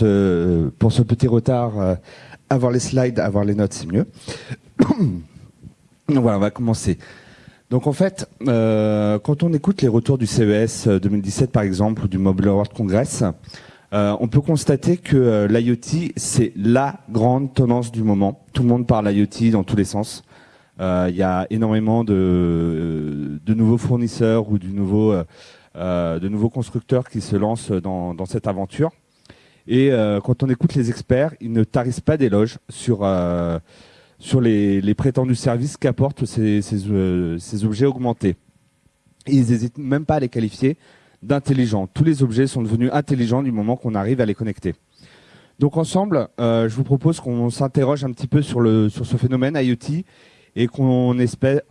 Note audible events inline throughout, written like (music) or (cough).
pour ce petit retard. avoir les slides, avoir les notes, c'est mieux. (coughs) voilà, on va commencer. Donc en fait, quand on écoute les retours du CES 2017 par exemple ou du Mobile World Congress, on peut constater que l'IoT c'est la grande tendance du moment. Tout le monde parle IoT dans tous les sens. Euh, il y a énormément de, de, nouveaux fournisseurs ou du nouveau, euh, euh, de nouveaux constructeurs qui se lancent dans cette aventure. Et quand on écoute les experts, ils ne tarissent pas d'éloges sur sur les, prétendus services qu'apportent ces, ces, ces, objets augmentés. ils n'hésitent même pas à les qualifier d'intelligents. Tous les objets sont devenus intelligents du moment qu'on arrive à les connecter. Donc ensemble, je vous propose qu'on s'interroge un petit peu sur, le, sur ce phénomène IoT et qu'on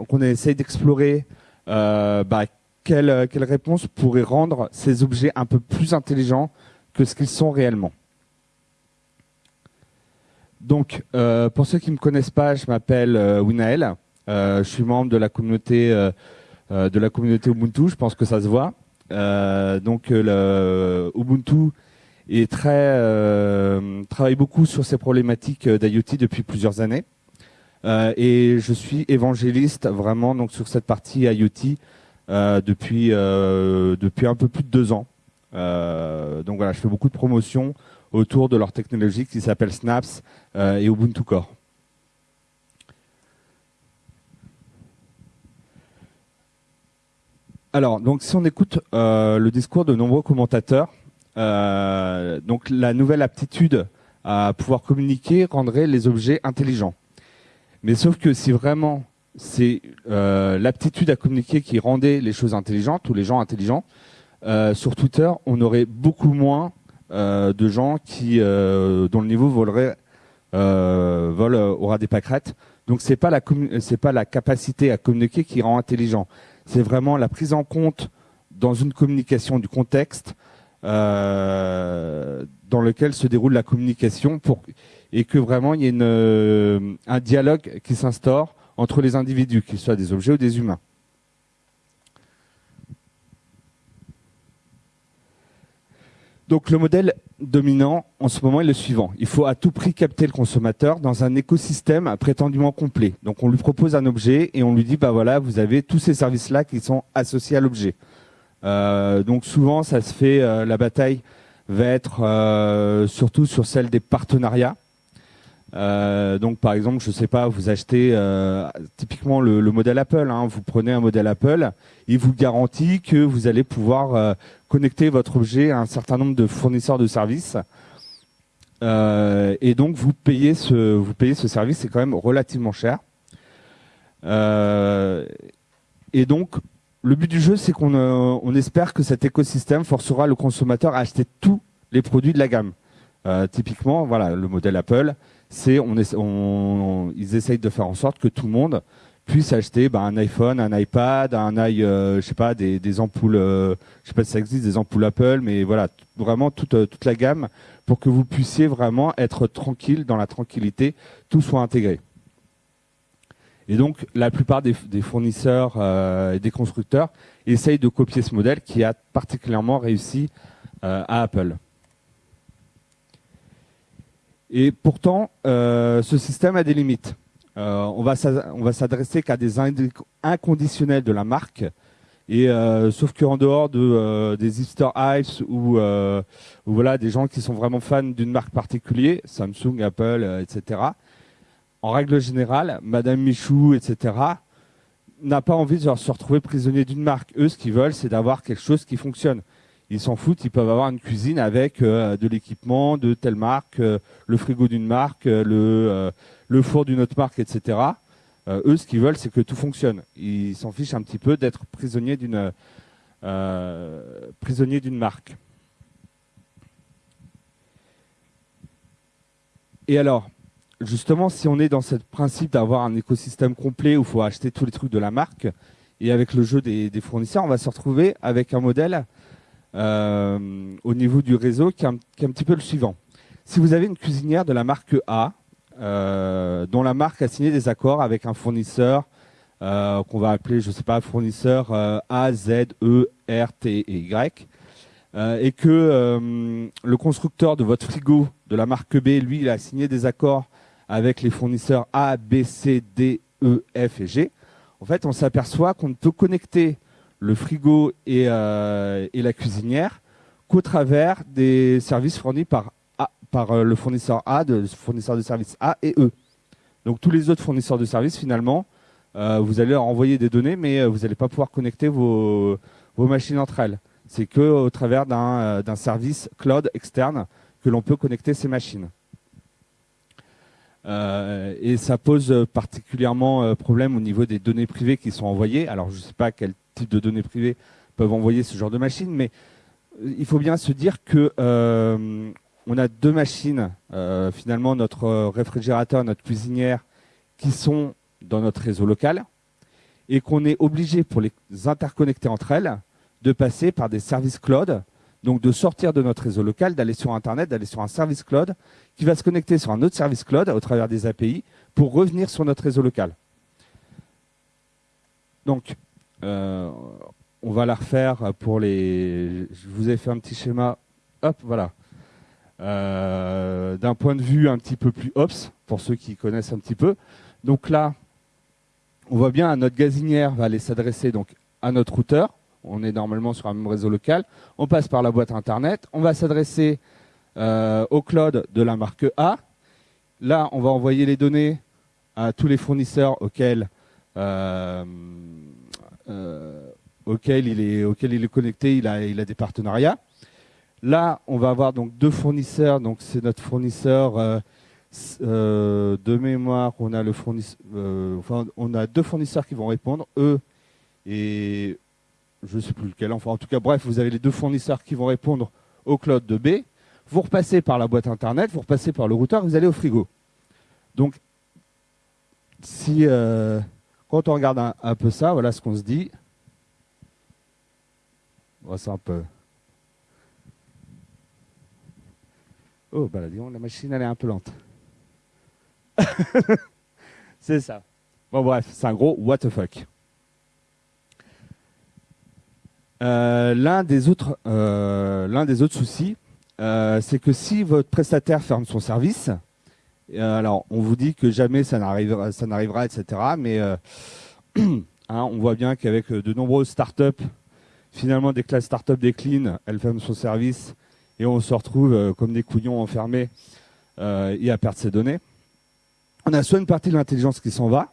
qu'on essaye d'explorer euh, bah, quelle, quelle réponse pourrait rendre ces objets un peu plus intelligents que ce qu'ils sont réellement. Donc, euh, pour ceux qui ne me connaissent pas, je m'appelle euh, Winael. Euh, je suis membre de la communauté de la communauté Ubuntu. Je pense que ça se voit. donc, Ubuntu est très travaille beaucoup sur ces problématiques d'IoT depuis plusieurs années. Et je suis évangéliste vraiment donc sur cette partie IoT depuis depuis un peu plus de deux ans. Donc voilà, je fais beaucoup de promotion autour de leur technologie qui s'appelle Snaps et Ubuntu Core. Alors, donc si on écoute le discours de nombreux commentateurs, donc la nouvelle aptitude à pouvoir communiquer rendrait les objets intelligents. Mais sauf que si vraiment c'est euh, l'aptitude à communiquer qui rendait les choses intelligentes ou les gens intelligents, euh, sur Twitter, on aurait beaucoup moins euh, de gens qui dont le niveau volerait vol aura des pâquerettes. Donc c'est pas la c'est pas la capacité à communiquer qui rend intelligent. C'est vraiment la prise en compte dans une communication du contexte dans lequel se déroule la communication et que vraiment il y ait euh, un dialogue qui s'instaure entre les individus, qu'ils soient des objets ou des humains. Donc le modèle dominant en ce moment est le suivant. Il faut à tout prix capter le consommateur dans un écosystème prétendument complet. Donc on lui propose un objet et on lui dit, bah voilà, vous avez tous ces services-là qui sont associés à l'objet. Euh, donc souvent, ça se fait, euh, la bataille va être surtout sur celle des partenariats. Euh, donc par exemple, je sais pas, vous achetez euh, typiquement le, modèle Apple. Hein, vous prenez un modèle Apple, il vous garantit que vous allez pouvoir euh, connecter votre objet à un certain nombre de fournisseurs de services. et donc vous payez ce vous payez ce service, c'est quand même relativement cher. et donc le but du jeu, c'est qu'on on espère que cet écosystème forcera le consommateur à acheter tous les produits de la gamme. typiquement, voilà, le modèle Apple, c'est on, ils essayent de faire en sorte que tout le monde puisse acheter bah, un iPhone, un iPad, un i, euh, je sais pas, des, ampoules, euh, je sais pas si ça existe, des ampoules Apple, mais voilà, vraiment toute, euh, toute la gamme pour que vous puissiez vraiment être tranquille dans la tranquillité, tout soit intégré. Et donc, la plupart des, fournisseurs et des constructeurs essayent de copier ce modèle qui a particulièrement réussi à Apple. Et pourtant, ce système a des limites. Euh, on va s'adresser qu'à des inconditionnels de la marque. Et euh, sauf qu'en dehors de des Easter eggs ou, voilà des gens qui sont vraiment fans d'une marque particulière, Samsung, Apple, etc. En règle générale, Madame Michou, etc. n'a pas envie de se retrouver prisonnier d'une marque. Eux, ce qu'ils veulent, c'est d'avoir quelque chose qui fonctionne ils s'en foutent, ils peuvent avoir une cuisine avec euh, de l'équipement de telle marque, euh, le frigo d'une marque, euh, le, four d'une autre marque, etc. eux, ce qu'ils veulent, c'est que tout fonctionne. Ils s'en fichent un petit peu d'être prisonniers d'une prisonnier d'une marque. Et alors, justement, si on est dans ce principe d'avoir un écosystème complet où il faut acheter tous les trucs de la marque, et avec le jeu des fournisseurs, on va se retrouver avec un modèle euh, au niveau du réseau qui est, un, petit peu le suivant. Si vous avez une cuisinière de la marque A, euh, dont la marque a signé des accords avec un fournisseur euh, qu'on va appeler, je sais pas, fournisseur A, Z, E, R, T et Y, et que le constructeur de votre frigo de la marque B, lui, il a signé des accords avec les fournisseurs A, B, C, D, E, F et G, en fait, on s'aperçoit qu'on ne peut connecter le frigo et, et la cuisinière qu'au travers des services fournis par, par le fournisseur A, de fournisseur de services A et E. Donc tous les autres fournisseurs de services, finalement, euh, vous allez leur envoyer des données, mais euh, vous n'allez pas pouvoir connecter vos, machines entre elles. C'est que au travers euh, d'un service cloud externe que l'on peut connecter ces machines. et ça pose particulièrement problème au niveau des données privées qui sont envoyées. Alors je ne sais pas quel type de données privées peuvent envoyer ce genre de machines, mais il faut bien se dire que on a deux machines, finalement notre réfrigérateur, notre cuisinière, qui sont dans notre réseau local et qu'on est obligé pour les interconnecter entre elles de passer par des services cloud, donc de sortir de notre réseau local, d'aller sur Internet, d'aller sur un service cloud qui va se connecter sur un autre service cloud au travers des API pour revenir sur notre réseau local. Donc, euh, on va la refaire pour les... Je vous ai fait un petit schéma. Hop, voilà. Euh, d'un point de vue un petit peu plus ops, pour ceux qui connaissent un petit peu. Donc là, on voit bien, notre gazinière va aller s'adresser donc à notre routeur. On est normalement sur un même réseau local. On passe par la boîte Internet. On va s'adresser euh, au cloud de la marque A. Là, on va envoyer les données à tous les fournisseurs auxquels, euh, euh, auxquels, il, est, auxquels il est connecté. Il a, il a des partenariats. Là, on va avoir donc deux fournisseurs. Donc, c'est notre fournisseur euh, de mémoire, on a, le euh, on a deux fournisseurs qui vont répondre, eux et je ne sais plus lequel. Enfin, en tout cas, bref, vous avez les deux fournisseurs qui vont répondre au cloud de B. Vous repassez par la boîte Internet, vous repassez par le routeur, vous allez au frigo. Donc, si euh, quand on regarde un, peu ça, voilà ce qu'on se dit. On c'est un peu. Oh, bah la machine, elle est un peu lente. (laughs) c'est ça. Bon, bref, c'est un gros what the fuck. Euh, l'un des autres, euh, des autres soucis, euh, c'est que si votre prestataire ferme son service, alors on vous dit que jamais ça n'arrivera, ça n'arrivera, etc. Mais (clears throat) hein, on voit bien qu'avec de nombreuses startups, finalement, dès que la startup décline, elle ferme son service et on se retrouve comme des couillons enfermés et à perdre ses données on a soit une partie de l'intelligence qui s'en va,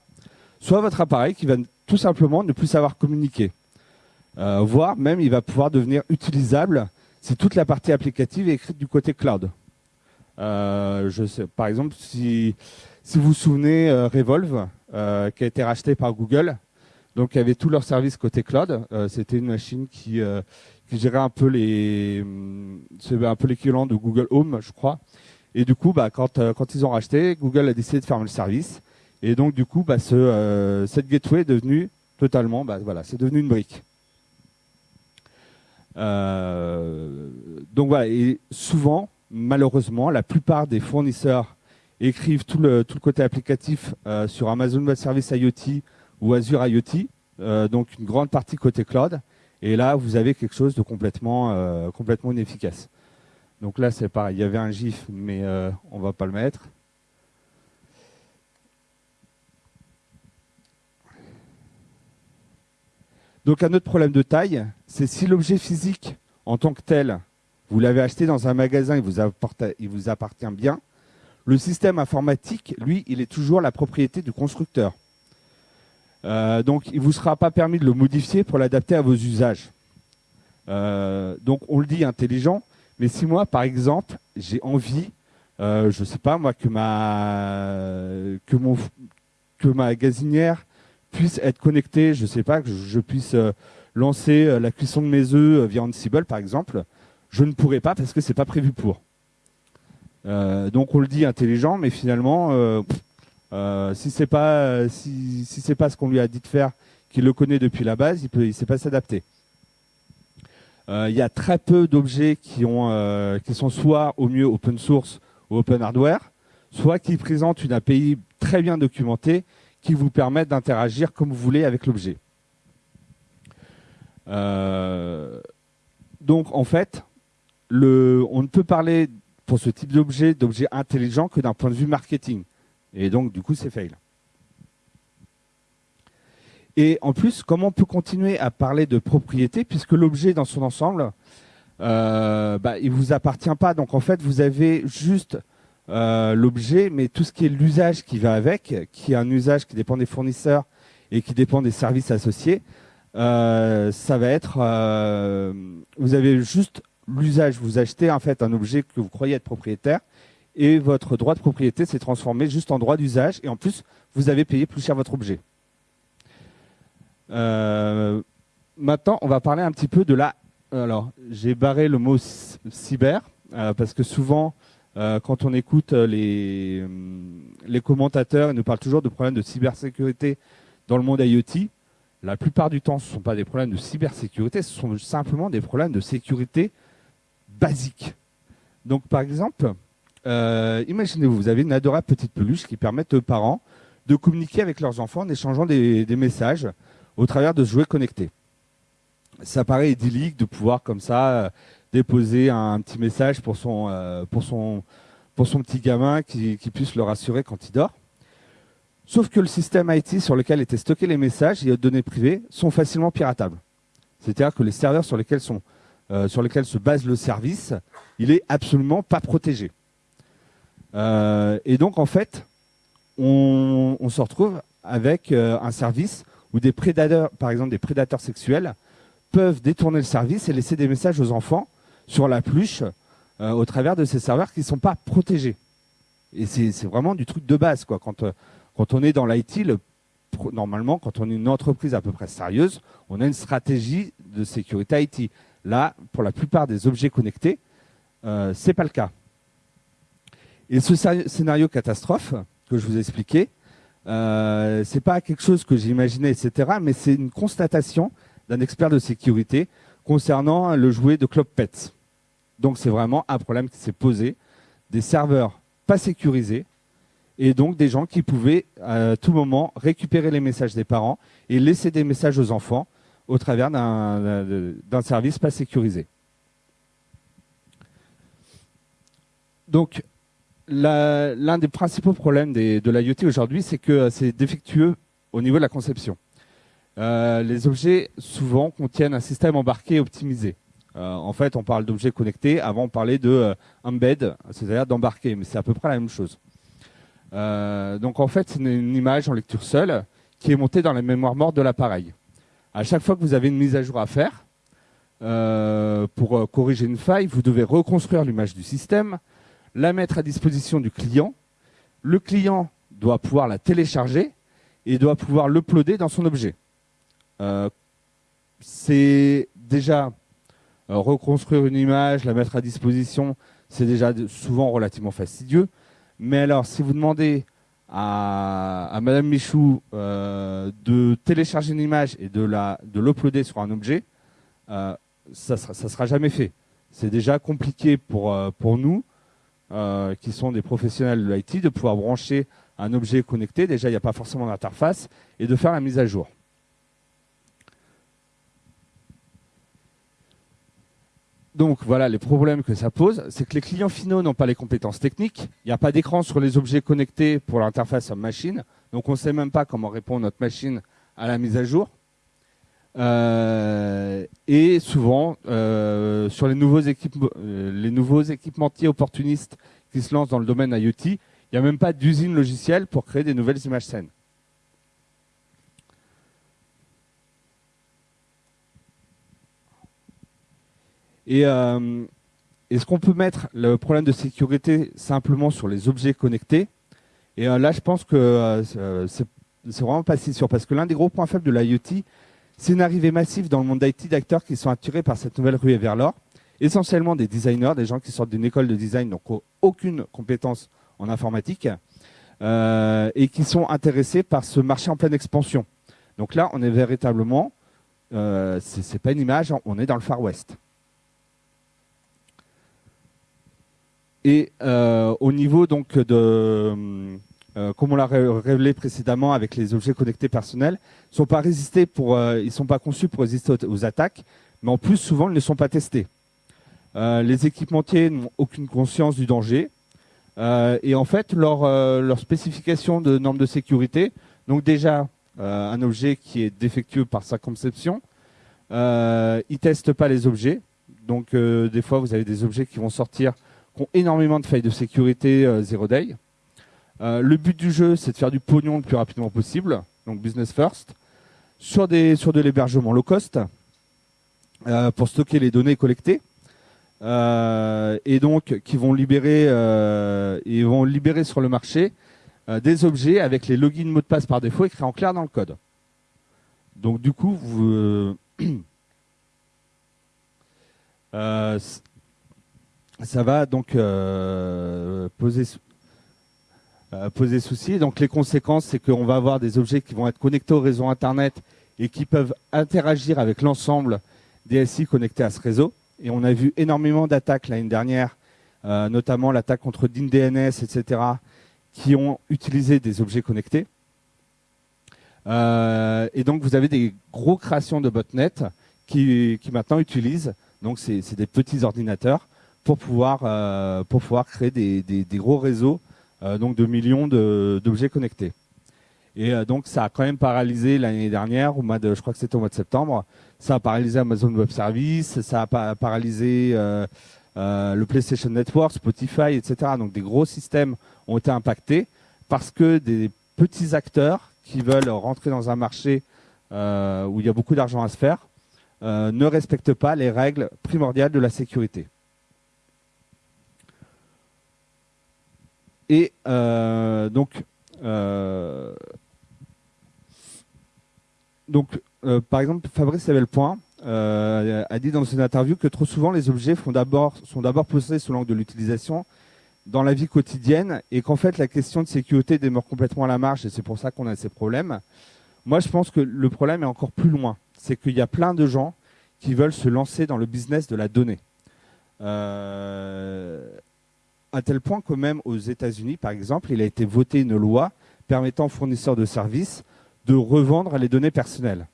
soit votre appareil qui va tout simplement ne plus savoir communiquer. Euh, voire même il va pouvoir devenir utilisable si toute la partie applicative est écrite du côté cloud. Euh, je sais, par exemple, si, si vous vous souvenez, euh, Revolve, qui a été racheté par Google, donc il y avait tous leurs services côté cloud. C'était une machine qui, qui gérait un peu les, c'est un peu l'équivalent de Google Home, je crois. Et du coup, bah, quand, euh, quand ils ont racheté, Google a décidé de fermer le service. Et donc, du coup, bah, ce, euh, cette gateway est devenue totalement, bah, voilà, c'est devenu une brique. Euh, donc voilà, et souvent, malheureusement, la plupart des fournisseurs écrivent tout le, côté applicatif sur Amazon Web Service IoT ou Azure IoT, donc une grande partie côté cloud. Et là, vous avez quelque chose de complètement, complètement inefficace. Donc là, c'est pareil. Il y avait un GIF, mais euh, on ne va pas le mettre. Donc un autre problème de taille, c'est si l'objet physique en tant que tel, vous l'avez acheté dans un magasin, il vous, appartient bien, le système informatique, lui, il est toujours la propriété du constructeur. Euh, donc il ne vous sera pas permis de le modifier pour l'adapter à vos usages. Euh, donc on le dit intelligent, mais si moi, par exemple, j'ai envie, euh, je ne sais pas moi, que ma, que mon, que ma gazinière puisse être connectée, je ne sais pas, que je, puisse euh, lancer la cuisson de mes œufs via Ansible, par exemple, je ne pourrais pas parce que c'est pas prévu pour. donc on le dit intelligent, mais finalement, si c'est pas si, c'est pas ce qu'on lui a dit de faire, qu'il le connaît depuis la base, il peut, il sait pas s'adapter. Euh, il y a très peu d'objets qui, euh, qui sont soit au mieux open source ou open hardware, soit qui présentent une API très bien documentée qui vous permettent d'interagir comme vous voulez avec l'objet. Euh, donc en fait, on ne peut parler pour ce type d'objet, d'objet intelligent, que d'un point de vue marketing. Et donc, du coup, c'est fail. Et en plus, comment on peut continuer à parler de propriété puisque l'objet dans son ensemble, euh, bah, il vous appartient pas. Donc en fait, vous avez juste euh, l'objet, mais tout ce qui est l'usage qui va avec, qui est un usage qui dépend des fournisseurs et qui dépend des services associés, euh, ça va être, vous avez juste l'usage. Vous achetez en fait un objet que vous croyez être propriétaire et votre droit de propriété s'est transformé juste en droit d'usage et en plus vous avez payé plus cher votre objet. Euh, maintenant, on va parler un petit peu de la. Alors, j'ai barré le mot cyber euh, parce que souvent, euh, quand on écoute les, les commentateurs, ils nous parlent toujours de problèmes de cybersécurité dans le monde IoT. La plupart du temps, ce ne sont pas des problèmes de cybersécurité, ce sont simplement des problèmes de sécurité basiques. Donc, par exemple, imaginez-vous, vous avez une adorable petite peluche qui permet aux parents de communiquer avec leurs enfants en échangeant des, messages au travers de ce jouet connecté. Ça paraît idyllique de pouvoir comme ça euh, déposer un, petit message pour son, euh, pour son, pour son petit gamin qui, puisse le rassurer quand il dort. Sauf que le système IT sur lequel étaient stockés les messages et les données privées sont facilement piratables. C'est-à-dire que les serveurs sur lesquels, sont, euh, sur lesquels se base le service, il est absolument pas protégé. et donc en fait, on, se retrouve avec un service où des prédateurs, par exemple des prédateurs sexuels, peuvent détourner le service et laisser des messages aux enfants sur la pluche euh, au travers de ces serveurs qui ne sont pas protégés. Et c'est vraiment du truc de base. Quoi. Euh, quand on est dans l'IT, normalement, quand on est une entreprise à peu près sérieuse, on a une stratégie de sécurité IT. Là, pour la plupart des objets connectés, euh, ce n'est pas le cas. Et ce scénario catastrophe que je vous ai expliqué, euh, c'est pas quelque chose que j'imaginais, etc. Mais c'est une constatation d'un expert de sécurité concernant le jouet de Club Pets. Donc c'est vraiment un problème qui s'est posé. Des serveurs pas sécurisés et donc des gens qui pouvaient à tout moment récupérer les messages des parents et laisser des messages aux enfants au travers d'un service pas sécurisé. Donc l'un des principaux problèmes de l'IoT aujourd'hui, c'est que c'est défectueux au niveau de la conception. Euh, les objets, souvent, contiennent un système embarqué optimisé. Euh, en fait, on parle d'objets connectés. Avant, on parlait de euh, c'est-à-dire d'embarquer, mais c'est à peu près la même chose. donc, en fait, c'est une, image en lecture seule qui est montée dans la mémoire morte de l'appareil. À chaque fois que vous avez une mise à jour à faire, pour corriger une faille, vous devez reconstruire l'image du système, la mettre à disposition du client. Le client doit pouvoir la télécharger et doit pouvoir l'uploader dans son objet. Euh, c'est déjà euh, reconstruire une image, la mettre à disposition, c'est déjà souvent relativement fastidieux. Mais alors, si vous demandez à, Madame Michou euh, de télécharger une image et de la de l'uploader sur un objet, ça ne sera, ça sera jamais fait. C'est déjà compliqué pour, pour nous euh, qui sont des professionnels de l'IT, de pouvoir brancher un objet connecté, déjà il n'y a pas forcément d'interface, et de faire la mise à jour. Donc voilà, les problèmes que ça pose, c'est que les clients finaux n'ont pas les compétences techniques, il n'y a pas d'écran sur les objets connectés pour l'interface machine, donc on ne sait même pas comment répond notre machine à la mise à jour. Euh, et souvent, euh, sur les nouveaux, euh, les nouveaux équipementiers opportunistes qui se lancent dans le domaine IoT, il n'y a même pas d'usine logicielle pour créer des nouvelles images saines. Et est-ce qu'on peut mettre le problème de sécurité simplement sur les objets connectés? Et là, je pense que c'est vraiment pas si sûr, parce que l'un des gros points faibles de l'IoT, c'est une arrivée massive dans le monde d'IT d'acteurs qui sont attirés par cette nouvelle ruée vers l'or, essentiellement des designers, des gens qui sortent d'une école de design, donc aucune compétence en informatique, euh, et qui sont intéressés par ce marché en pleine expansion. Donc là, on est véritablement, euh, c'est pas une image, on est dans le Far West. Et euh, au niveau donc de euh, comme on l'a révélé précédemment avec les objets connectés personnels, sont pas résistés pour, euh, ils sont pas conçus pour résister aux, attaques, mais en plus souvent ils ne sont pas testés. les équipementiers n'ont aucune conscience du danger. et en fait, leur, leur spécification de normes de sécurité, donc déjà un objet qui est défectueux par sa conception, ils testent pas les objets. Donc des fois, vous avez des objets qui vont sortir qui ont énormément de failles de sécurité zero day. le but du jeu, c'est de faire du pognon le plus rapidement possible, donc business first sur, des, sur de l'hébergement low cost euh, pour stocker les données collectées. Euh, et donc qui vont libérer, euh, vont libérer sur le marché des objets avec les logins mots de passe par défaut écrits en clair dans le code. Donc du coup, vous, (clears throat) ça va donc poser euh, poser souci. Donc les conséquences, c'est qu'on va avoir des objets qui vont être connectés au réseau Internet et qui peuvent interagir avec l'ensemble des SI connectés à ce réseau. Et on a vu énormément d'attaques l'année dernière, euh, notamment l'attaque contre DNS, etc., qui ont utilisé des objets connectés. Euh, et donc vous avez des gros créations de botnets qui, qui maintenant utilisent, donc c'est des petits ordinateurs, pour pouvoir, pour pouvoir créer des, gros réseaux euh, donc de millions d'objets connectés. Et euh, donc ça a quand même paralysé l'année dernière, au mois de, je crois que c'était au mois de septembre, ça a paralysé Amazon Web Services, ça a paralysé euh, le PlayStation Network, Spotify, etc. Donc des gros systèmes ont été impactés parce que des petits acteurs qui veulent rentrer dans un marché où il y a beaucoup d'argent à se faire ne respectent pas les règles primordiales de la sécurité. Et euh, donc, euh, donc euh, par exemple, Fabrice Evelpoint a dit dans une interview que trop souvent les objets sont d'abord posés sous l'angle de l'utilisation dans la vie quotidienne et qu'en fait la question de sécurité demeure complètement à la marge et c'est pour ça qu'on a ces problèmes. Moi, je pense que le problème est encore plus loin. C'est qu'il y a plein de gens qui veulent se lancer dans le business de la donnée. À tel point que même aux États-Unis, par exemple, il a été voté une loi permettant aux fournisseurs de services de revendre les données personnelles.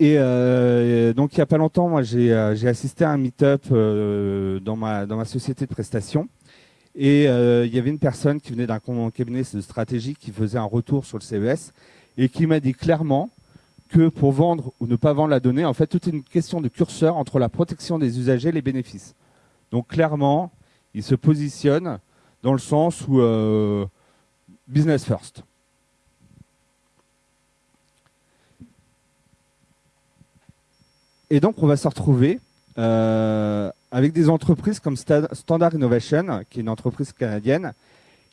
Et euh, donc, il n'y a pas longtemps, moi, j'ai euh, assisté à un meet-up euh, dans, ma, dans ma société de prestation. Et il y avait une personne qui venait d'un cabinet de stratégie qui faisait un retour sur le CES et qui m'a dit clairement que pour vendre ou ne pas vendre la donnée, en fait, tout est une question de curseur entre la protection des usagers et les bénéfices. Donc clairement, il se positionne dans le sens où euh, business first. Et donc on va se retrouver euh, avec des entreprises comme Standard Innovation, qui est une entreprise canadienne,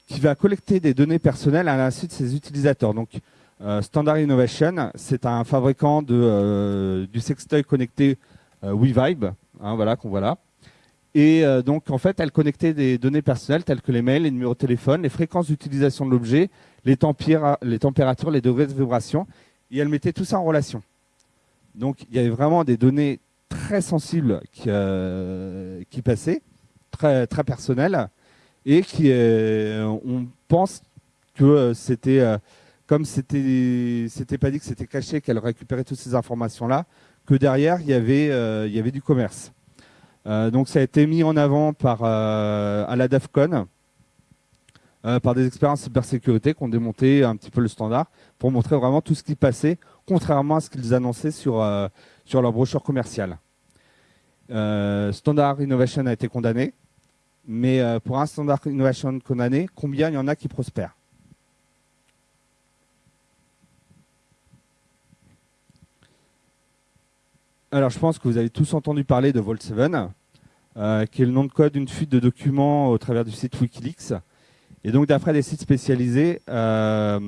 qui va collecter des données personnelles à l'insu de ses utilisateurs. Donc euh, Standard Innovation, c'est un fabricant de, euh, du sextoy connecté euh, WeVibe, hein, voilà qu'on voit là. Et donc en fait, elle connectait des données personnelles telles que les mails, les numéros de téléphone, les fréquences d'utilisation de l'objet, les, températures, les degrés de vibration, et elle mettait tout ça en relation. Donc il y avait vraiment des données très sensibles qui, qui passaient, très, très personnelles, et qui, on pense que c'était comme c'était c'était pas dit que c'était caché qu'elle récupérait toutes ces informations là, que derrière il y avait euh, du commerce. Euh, donc ça a été mis en avant par euh, à la DAFCON par des en cybersécurité qui ont démonté un petit peu le standard pour montrer vraiment tout ce qui passait, contrairement à ce qu'ils annonçaient sur sur leur brochure commerciale. Standard Innovation a été condamné, mais pour un Standard Innovation condamné, combien il y en a qui prospèrent? Alors, je pense que vous avez tous entendu parler de Vault 7, euh, qui est le nom de code d'une fuite de documents au travers du site Wikileaks. Et donc, d'après des sites spécialisés, euh,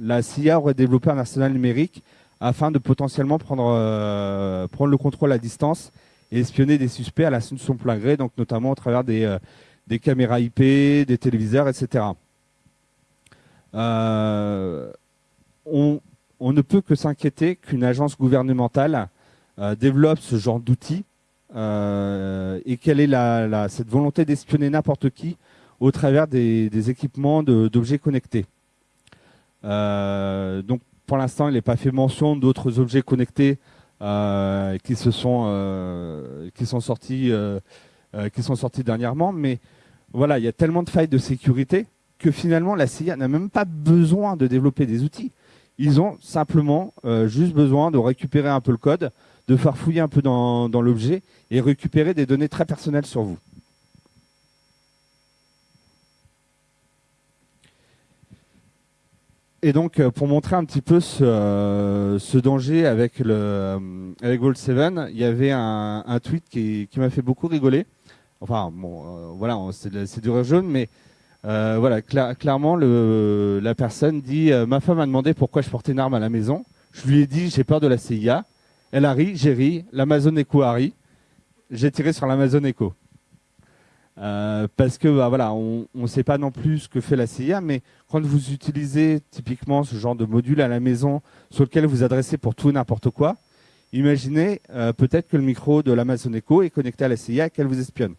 la CIA aurait développé un arsenal numérique afin de potentiellement prendre, euh, prendre le contrôle à distance et espionner des suspects à la de son plein gré, donc notamment au travers des, caméras IP, des téléviseurs, etc. on, ne peut que s'inquiéter qu'une agence gouvernementale développe ce genre d'outils euh, et quelle est la, cette volonté d'espionner n'importe qui au travers des, équipements d'objets connectés. Euh, donc pour l'instant, il n'est pas fait mention d'autres objets connectés qui se sont qui sont sortis qui sont sortis dernièrement, mais voilà, il y a tellement de failles de sécurité que finalement la CIA n'a même pas besoin de développer des outils. Ils ont simplement juste besoin de récupérer un peu le code, de faire fouiller un peu dans, l'objet et récupérer des données très personnelles sur vous. Et donc, euh, pour montrer un petit peu ce, euh, danger avec le euh, avec Vault 7, il y avait un, tweet qui, m'a fait beaucoup rigoler. Enfin, bon, voilà, c'est du jaune, mais voilà, clairement, la personne dit Ma femme a demandé pourquoi je portais une arme à la maison. Je lui ai dit J'ai peur de la CIA. Elle a ri, j'ai ri. L'Amazon Echo a ri. J'ai tiré sur l'Amazon Echo. Euh, parce que bah, voilà, on ne sait pas non plus ce que fait la CIA, mais quand vous utilisez typiquement ce genre de module à la maison sur lequel vous adressez pour tout n'importe quoi, imaginez euh, peut-être que le micro de l'Amazon Echo est connecté à la CIA et qu'elle vous espionne.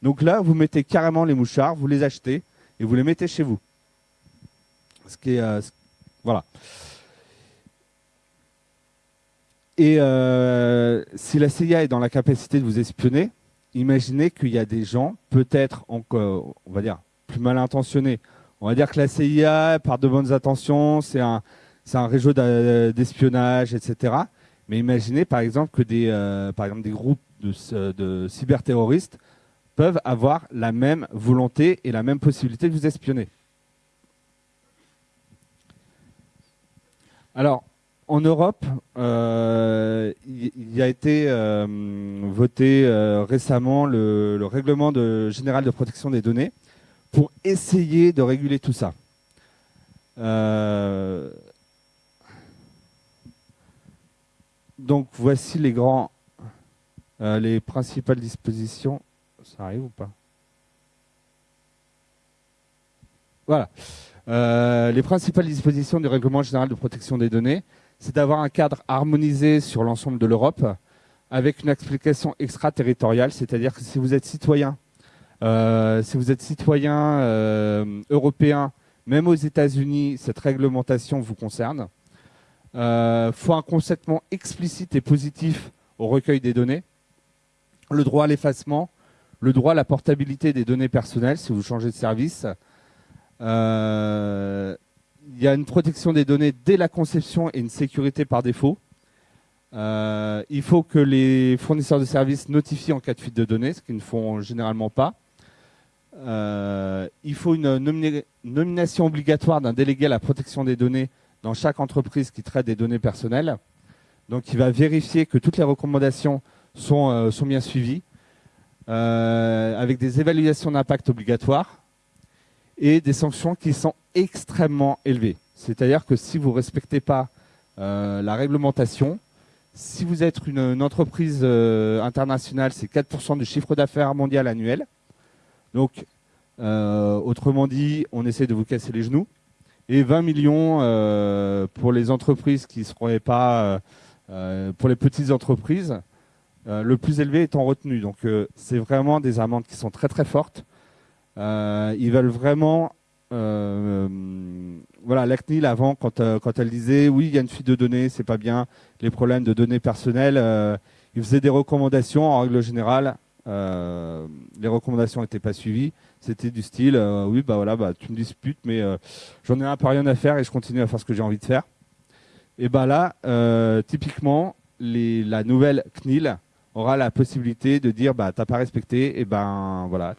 Donc là, vous mettez carrément les mouchards, vous les achetez et vous les mettez chez vous. Ce qui euh, voilà. Et si la CIA est dans la capacité de vous espionner, imaginez qu'il y a des gens, peut-être encore, on va dire, plus mal intentionnés. On va dire que la CIA, par de bonnes intentions, c'est un, réseau d'espionnage, etc. Mais imaginez par exemple que des, euh, groupes de, de cyberterroristes peuvent avoir la même volonté et la même possibilité de vous espionner. Alors, en Europe, euh, il a été euh, voté euh, récemment le, règlement général de protection des données pour essayer de réguler tout ça. donc voici les grands, les principales dispositions. Ça arrive ou pas? Voilà. les principales dispositions du règlement général de protection des données c'est d'avoir un cadre harmonisé sur l'ensemble de l'Europe avec une explication extraterritoriale, c'est-à-dire que si vous êtes citoyen, euh, si vous êtes citoyen euh, européen, même aux États-Unis, cette réglementation vous concerne. Il euh, faut un consentement explicite et positif au recueil des données, le droit à l'effacement, le droit à la portabilité des données personnelles si vous changez de service, il y a une protection des données dès la conception et une sécurité par défaut. Euh, il faut que les fournisseurs de services notifient en cas de fuite de données, ce qu'ils ne font généralement pas. Euh, il faut une nomination obligatoire d'un délégué à la protection des données dans chaque entreprise qui traite des données personnelles. Donc il va vérifier que toutes les recommandations sont, euh, sont bien suivies, avec des évaluations d'impact obligatoires et des sanctions qui sont extrêmement élevées. C'est-à-dire que si vous ne respectez pas euh, la réglementation, si vous êtes une, entreprise euh, internationale, c'est 4% du chiffre d'affaires mondial annuel. Donc, euh, autrement dit, on essaie de vous casser les genoux. Et 20 millions pour les entreprises qui ne seraient pas, pour les petites entreprises, le plus élevé étant retenu. Donc, c'est vraiment des amendes qui sont très très fortes. Ils veulent vraiment euh, voilà, la CNIL avant, quand, euh, quand elle disait oui, il y a une fuite de données, c'est pas bien, les problèmes de données personnelles, euh, ils faisaient des recommandations. En règle générale, euh, les recommandations n'étaient pas suivies. C'était du style oui, bah voilà, bah tu me disputes, mais j'en ai un peu rien à faire et je continue à faire ce que j'ai envie de faire. Et bah là, typiquement, la nouvelle CNIL aura la possibilité de dire bah t'as pas respecté, et ben voilà.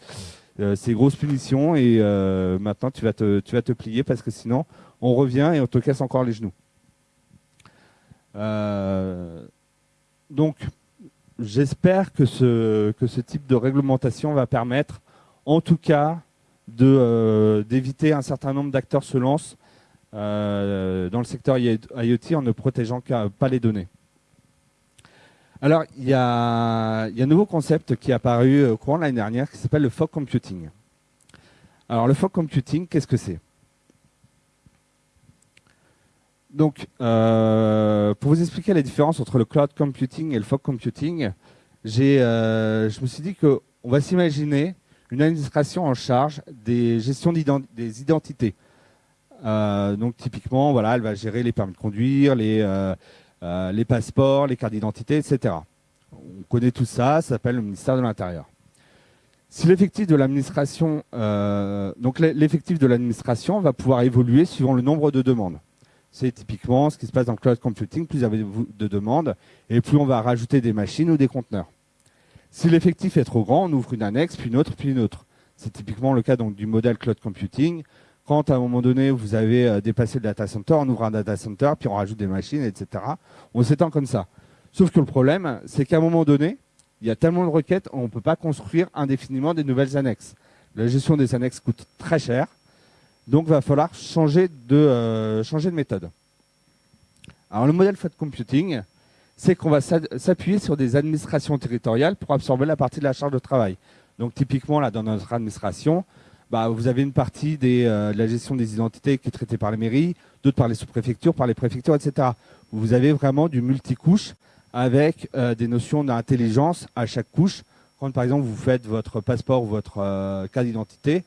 Euh, c'est grosse punition et euh, maintenant tu vas, te, plier parce que sinon on revient et on te casse encore les genoux. Euh, donc j'espère que ce, que ce type de réglementation va permettre en tout cas d'éviter un certain nombre d'acteurs se lancent dans le secteur IoT en ne protégeant pas les données. Alors, il y, a, un nouveau concept qui est apparu au courant de l'année dernière qui s'appelle le fog computing. Alors, le fog computing, qu'est-ce que c'est? Donc, euh, pour vous expliquer la différence entre le cloud computing et le fog computing, euh, je me suis dit qu'on va s'imaginer une administration en charge des gestions des identités. Euh, donc typiquement, voilà, elle va gérer les permis de conduire, les, les passeports, les cartes d'identité, etc. On connaît tout ça, ça s'appelle le ministère de l'Intérieur. Si l'effectif de l'administration, donc l'effectif de l'administration va pouvoir évoluer suivant le nombre de demandes. C'est typiquement ce qui se passe dans le cloud computing. Plus il y a de demandes et plus on va rajouter des machines ou des conteneurs. Si l'effectif est trop grand, on ouvre une annexe, puis une autre, puis une autre. C'est typiquement le cas du modèle cloud computing. Quand à un moment donné, vous avez euh, dépassé le data center, on ouvre un data center, puis on rajoute des machines, etc. On s'étend comme ça. Sauf que le problème, c'est qu'à un moment donné, il y a tellement de requêtes, on ne peut pas construire indéfiniment des nouvelles annexes. La gestion des annexes coûte très cher. Donc, il va falloir changer de, euh, changer de méthode. Alors, le modèle Flat Computing, c'est qu'on va s'appuyer sur des administrations territoriales pour absorber la partie de la charge de travail. Donc, typiquement, là, dans notre administration, bah, vous avez une partie euh, de la gestion des identités qui est traitée par les mairies, d'autres par les sous-préfectures, par les préfectures, etc. Vous avez vraiment du multicouche avec euh, des notions d'intelligence à chaque couche. Quand, par exemple, vous faites votre passeport ou votre carte d'identité,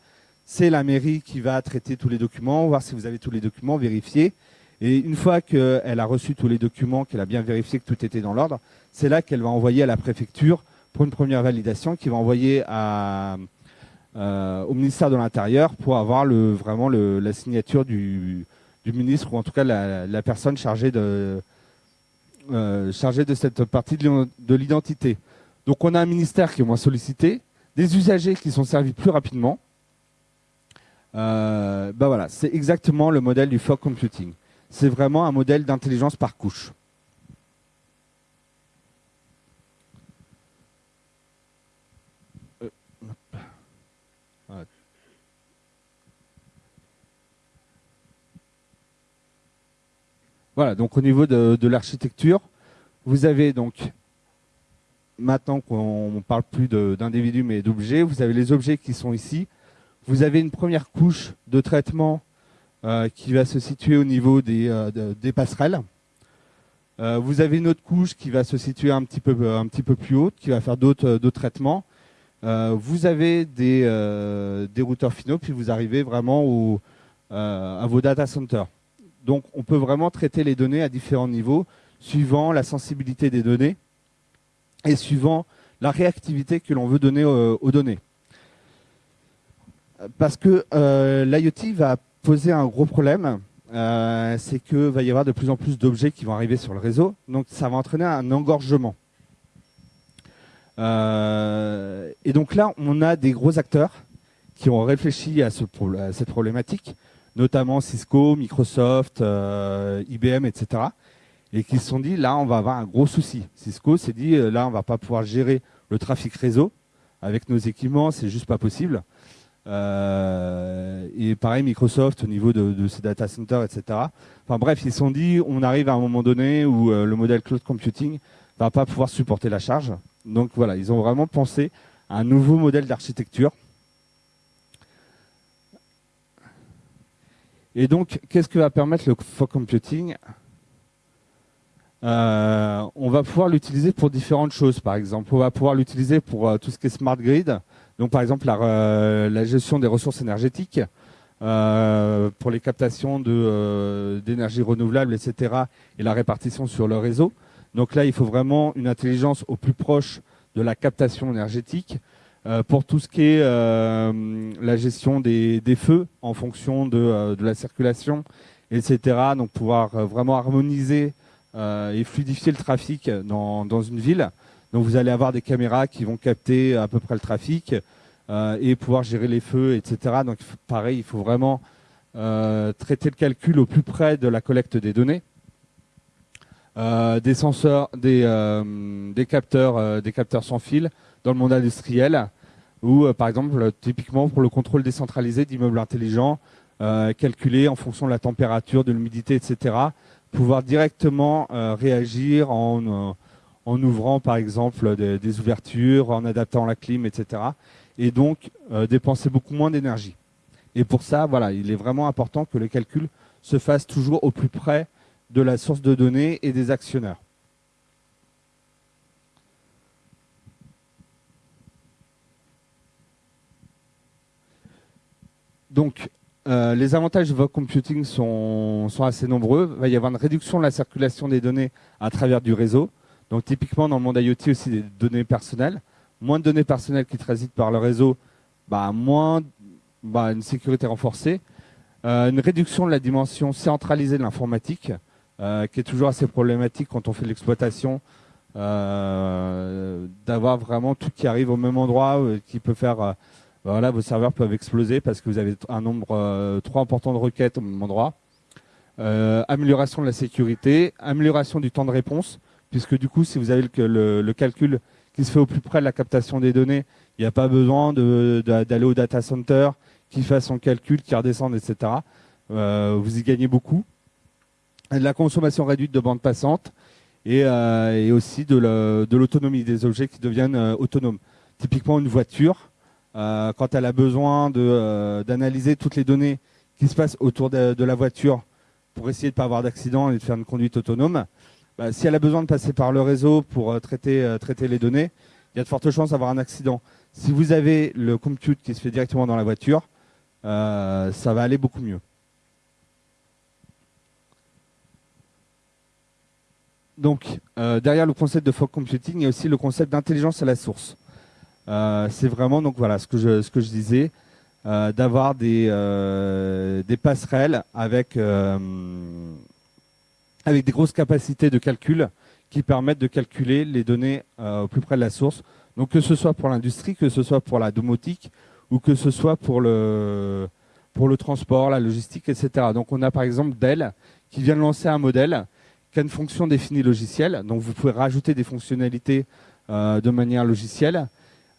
c'est la mairie qui va traiter tous les documents, voir si vous avez tous les documents, vérifier. Et une fois qu'elle a reçu tous les documents, qu'elle a bien vérifié que tout était dans l'ordre, c'est là qu'elle va envoyer à la préfecture pour une première validation, qui va envoyer à, euh, au ministère de l'Intérieur pour avoir vraiment la signature du, ministre ou en tout cas la, personne chargée de, euh, chargée de cette partie de l'identité. Donc on a un ministère qui est moins sollicité, des usagers qui sont servis plus rapidement, bah voilà, c'est exactement le modèle du fog computing. C'est vraiment un modèle d'intelligence par couche. Voilà, donc au niveau de, l'architecture, vous avez donc, maintenant qu'on parle plus d'individus mais d'objets, vous avez les objets qui sont ici, vous avez une première couche de traitement euh, qui va se situer au niveau des, euh, passerelles. Euh, vous avez une autre couche qui va se situer un petit peu, plus haute, qui va faire d'autres traitements. vous avez des, routeurs finaux, puis vous arrivez vraiment à vos data centers. Donc on peut vraiment traiter les données à différents niveaux, suivant la sensibilité des données et suivant la réactivité que l'on veut donner aux données parce que euh, l'IoT va poser un gros problème. Euh, c'est qu'il va y avoir de plus en plus d'objets qui vont arriver sur le réseau. Donc ça va entraîner un engorgement. Euh, et donc là, on a des gros acteurs qui ont réfléchi à, cette problématique, notamment Cisco, Microsoft, IBM, etc. Et qui se sont dit, là, on va avoir un gros souci. Cisco s'est dit, là, on va pas pouvoir gérer le trafic réseau avec nos équipements, c'est juste pas possible. Euh, et pareil, Microsoft au niveau de, ses data centers, etc. Enfin bref, ils se sont dit, on arrive à un moment donné où euh, le modèle cloud computing va pas pouvoir supporter la charge. Donc voilà, ils ont vraiment pensé à un nouveau modèle d'architecture. Et donc, qu'est-ce que va permettre le fog computing euh, On va pouvoir l'utiliser pour différentes choses. Par exemple, on va pouvoir l'utiliser pour tout ce qui est smart grid. Donc par exemple la, euh, gestion des ressources énergétiques euh, pour les captations euh, d'énergie renouvelable, etc. et la répartition sur le réseau. Donc là, il faut vraiment une intelligence au plus proche de la captation énergétique. Pour tout ce qui est la gestion des, feux en fonction de, la circulation, etc. Donc pouvoir vraiment harmoniser et fluidifier le trafic dans, une ville. Donc vous allez avoir des caméras qui vont capter à peu près le trafic euh, et pouvoir gérer les feux, etc. Donc pareil, il faut vraiment euh, traiter le calcul au plus près de la collecte des données. Euh, des senseurs, des capteurs, des capteurs sans fil dans le monde industriel, ou par exemple typiquement pour le contrôle décentralisé d'immeubles intelligents, calculer en fonction de la température, de l'humidité, etc. Pouvoir directement réagir en en ouvrant par exemple des, ouvertures, en adaptant la clim, etc. Et donc euh, dépenser beaucoup moins d'énergie. Et pour ça, voilà, il est vraiment important que le calcul se fasse toujours au plus près de la source de données et des actionnaires. Donc, euh, les avantages de votre computing sont, assez nombreux. Il va y avoir une réduction de la circulation des données à travers du réseau. Donc typiquement dans le monde IoT aussi des données personnelles. Moins de données personnelles qui transitent par le réseau, bah, moins bah, une sécurité renforcée. Euh, une réduction de la dimension centralisée de l'informatique, euh, qui est toujours assez problématique quand on fait l'exploitation, d'avoir vraiment tout qui arrive au même endroit, qui peut faire voilà, vos serveurs peuvent exploser parce que vous avez un nombre euh, trop important de requêtes au même endroit. Euh, amélioration de la sécurité, amélioration du temps de réponse, puisque du coup, si vous avez le, calcul qui se fait au plus près de la captation des données, il n'y a pas besoin d'aller au data center, qui fasse son calcul, qui redescende, etc. Euh, vous y gagnez beaucoup. la consommation réduite de bande passante et, aussi de l'autonomie des objets qui deviennent autonomes. Typiquement une voiture, euh, quand elle a besoin euh, d'analyser toutes les données qui se passent autour de, la voiture pour essayer de ne pas avoir d'accident et de faire une conduite autonome, bah, si elle a besoin de passer par le réseau pour euh, traiter, traiter les données, il y a de fortes chances d'avoir un accident. Si vous avez le compute qui se fait directement dans la voiture, ça va aller beaucoup mieux. Donc, derrière le concept de fog computing, il y a aussi le concept d'intelligence à la source. Euh, c'est vraiment donc voilà ce que je disais euh, d'avoir des euh, passerelles avec des grosses capacités de calcul qui permettent de calculer les données au plus près de la source. Donc que ce soit pour l'industrie, que ce soit pour la domotique ou que ce soit pour le pour le transport, la logistique, etc. Donc on a par exemple Dell qui vient de lancer un modèle qui a une fonction définie logicielle. Donc vous pouvez rajouter des fonctionnalités de manière logicielle.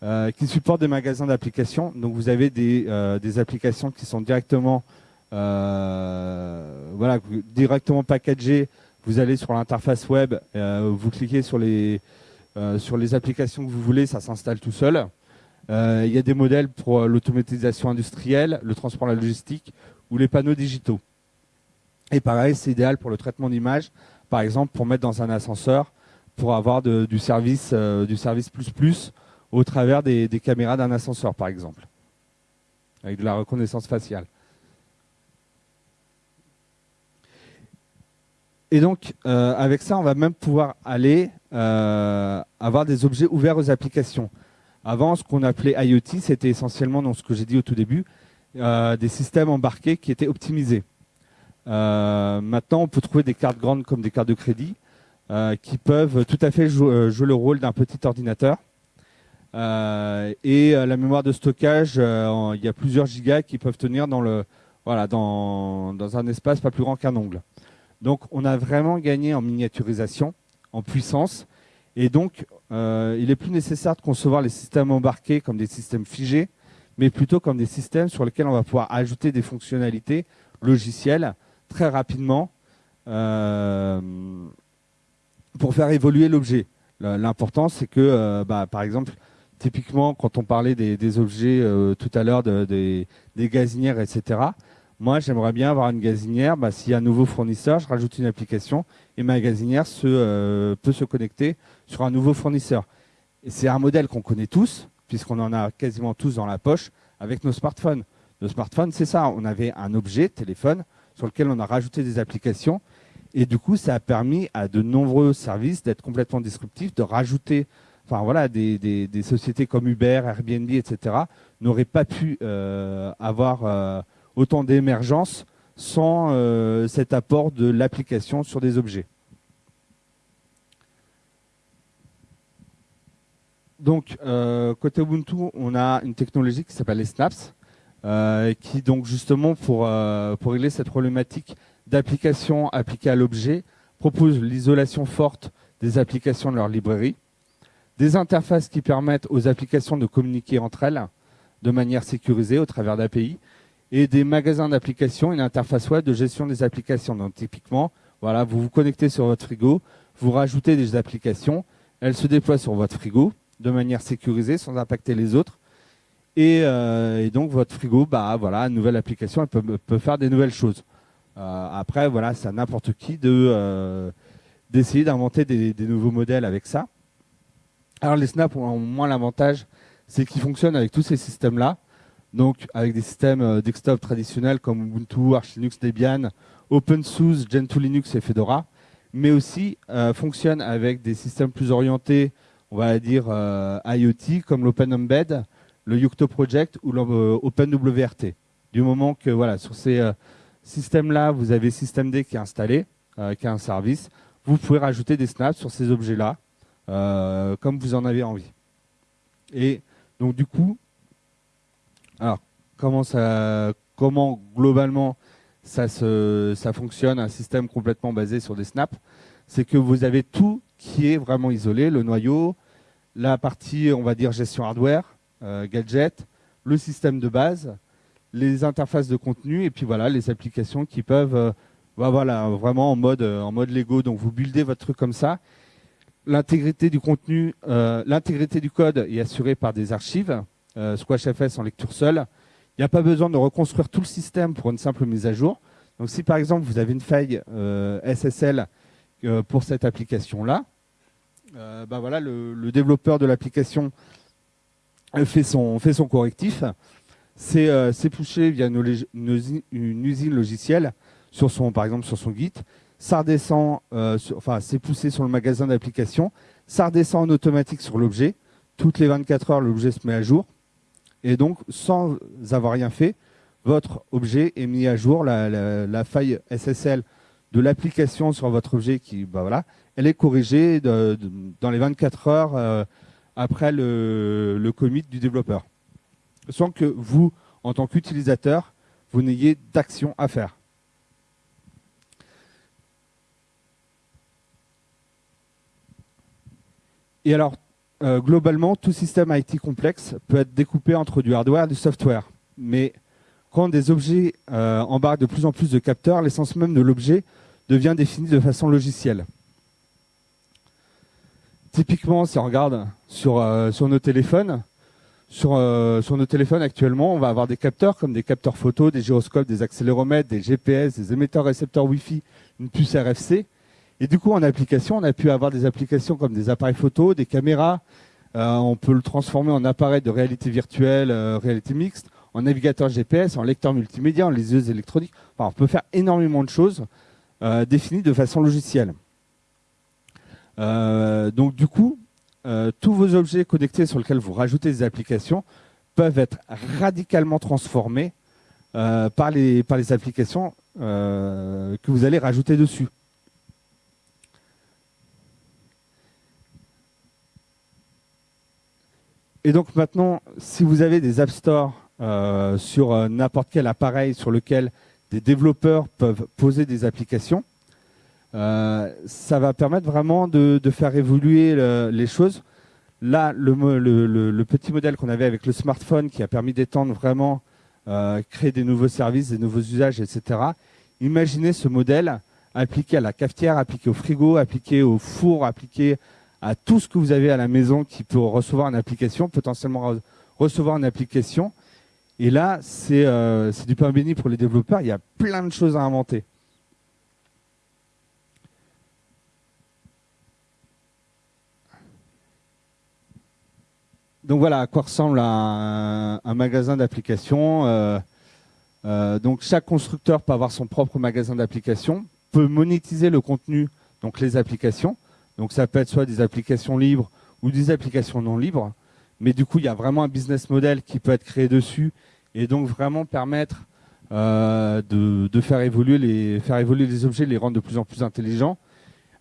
Euh, qui supporte des magasins d'applications. Donc vous avez des, euh, applications qui sont directement, euh, voilà, directement packagées. Vous allez sur l'interface web, vous cliquez sur les, sur les applications que vous voulez, ça s'installe tout seul. Il y a des modèles pour l'automatisation industrielle, le transport, la logistique ou les panneaux digitaux. Et pareil, c'est idéal pour le traitement d'image, par exemple pour mettre dans un ascenseur, pour avoir du service, du service plus plus au travers des, caméras d'un ascenseur, par exemple, avec de la reconnaissance faciale. Et donc, euh, avec ça, on va même pouvoir aller euh, avoir des objets ouverts aux applications. Avant, ce qu'on appelait IoT, c'était essentiellement, dans ce que j'ai dit au tout début, euh, des systèmes embarqués qui étaient optimisés. maintenant, on peut trouver des cartes grandes comme des cartes de crédit qui peuvent tout à fait jouer le rôle d'un petit ordinateur euh, et euh, la mémoire de stockage, euh, il y a plusieurs gigas qui peuvent tenir dans, le, voilà, dans, dans un espace pas plus grand qu'un ongle. Donc on a vraiment gagné en miniaturisation, en puissance. Et donc, il est plus nécessaire de concevoir les systèmes embarqués comme des systèmes figés, mais plutôt comme des systèmes sur lesquels on va pouvoir ajouter des fonctionnalités logicielles très rapidement pour faire évoluer l'objet. L'important, c'est que, bah, par exemple, typiquement, quand on parlait des, objets euh, tout à l'heure, des, gazinières, etc., moi, j'aimerais bien avoir une gazinière. Bah, S'il y a un nouveau fournisseur, je rajoute une application et ma gazinière euh, peut se connecter sur un nouveau fournisseur. C'est un modèle qu'on connaît tous, puisqu'on en a quasiment tous dans la poche avec nos smartphones. Nos smartphones, c'est ça. On avait un objet, téléphone, sur lequel on a rajouté des applications. Et du coup, ça a permis à de nombreux services d'être complètement disruptifs, de rajouter enfin voilà, des, sociétés comme Uber, Airbnb, etc., n'auraient pas pu euh, avoir euh, autant d'émergence sans euh, cet apport de l'application sur des objets. Donc, côté Ubuntu, on a une technologie qui s'appelle les snaps, qui donc justement pour, pour régler cette problématique d'application appliquée à l'objet, propose l'isolation forte des applications de leur librairie des interfaces qui permettent aux applications de communiquer entre elles de manière sécurisée au travers d'API, et des magasins d'applications, une interface web de gestion des applications. Donc typiquement, voilà, vous vous connectez sur votre frigo, vous rajoutez des applications, elles se déploient sur votre frigo de manière sécurisée sans impacter les autres. Et, euh, donc votre frigo, bah voilà, une nouvelle application, elle peut, faire des nouvelles choses. Euh, après, voilà, c'est à n'importe qui de euh, d'essayer d'inventer des, nouveaux modèles avec ça. Alors les snaps ont moins l'avantage, c'est qu'ils fonctionnent avec tous ces systèmes-là. donc avec des systèmes desktop traditionnels comme Ubuntu, Arch Linux, Debian, OpenSUSE, Gentoo Linux et Fedora, mais aussi fonctionne avec des systèmes plus orientés, on va dire IoT, comme l'OpenEmbed, le Yocto Project ou l'OpenWRT. Du moment que voilà, sur ces systèmes-là, vous avez systemd qui est installé, qui a un service, vous pouvez rajouter des snaps sur ces objets-là, comme vous en avez envie. Et donc du coup, alors comment ça, comment globalement ça se, ça fonctionne un système complètement basé sur des snaps, c'est que vous avez tout qui est vraiment isolé, le noyau, la partie on va dire gestion hardware, euh, gadget, le système de base, les interfaces de contenu et puis voilà les applications qui peuvent euh, bah, voilà vraiment en mode en mode Lego donc vous buildez votre truc comme ça L'intégrité du contenu, euh, l'intégrité du code est assurée par des archives, euh, SquashFS en lecture seule. Il n'y a pas besoin de reconstruire tout le système pour une simple mise à jour. Donc si par exemple vous avez une faille euh, SSL pour cette application-là, bah voilà, le, développeur de l'application fait son, fait son correctif. C'est poussé via une, une, usine logicielle sur son, par exemple sur son Git ça redescend, euh, enfin c'est poussé sur le magasin d'application, ça redescend en automatique sur l'objet, toutes les 24 heures l'objet se met à jour, et donc sans avoir rien fait, votre objet est mis à jour, la, faille SSL de l'application sur votre objet, qui, bah voilà, elle est corrigée dans les 24 heures euh, après le commit du développeur, sans que vous, en tant qu'utilisateur, vous n'ayez d'action à faire. Et alors, euh, globalement, tout système IT complexe peut être découpé entre du hardware et du software. Mais quand des objets euh, embarquent de plus en plus de capteurs, l'essence même de l'objet devient définie de façon logicielle. Typiquement, si on regarde sur, euh, sur nos téléphones, sur, sur nos téléphones actuellement, on va avoir des capteurs comme des capteurs photo, des gyroscopes, des accéléromètres, des GPS, des émetteurs récepteurs Wi-Fi, une puce RFC. Et du coup, en application, on a pu avoir des applications comme des appareils photo, des caméras. Euh, on peut le transformer en appareil de réalité virtuelle, euh, réalité mixte, en navigateur GPS, en lecteur multimédia, en liseuse électronique. Enfin, on peut faire énormément de choses euh, définies de façon logicielle. donc du coup, tous vos objets connectés sur lesquels vous rajoutez des applications peuvent être radicalement transformés par, les, par les applications que vous allez rajouter dessus. Et donc maintenant, si vous avez des App Store euh, sur euh, n'importe quel appareil sur lequel des développeurs peuvent poser des applications, euh, ça va permettre vraiment de, faire évoluer les choses. Là, le, petit modèle qu'on avait avec le smartphone qui a permis d'étendre vraiment, créer des nouveaux services, des nouveaux usages, etc. Imaginez ce modèle appliqué à la cafetière, appliqué au frigo, appliqué au four, appliqué à tout ce que vous avez à la maison qui peut recevoir une application, potentiellement recevoir une application. Et là, euh, c'est du pain béni pour les développeurs. Il y a plein de choses à inventer. Donc voilà à quoi ressemble un, magasin d'applications. Euh, euh, donc chaque constructeur peut avoir son propre magasin d'applications, peut monétiser le contenu, donc les applications. Donc ça peut être soit des applications libres ou des applications non libres. Mais du coup, il y a vraiment un business model qui peut être créé dessus et donc vraiment permettre euh, de, faire, évoluer les, faire évoluer les objets, les rendre de plus en plus intelligents.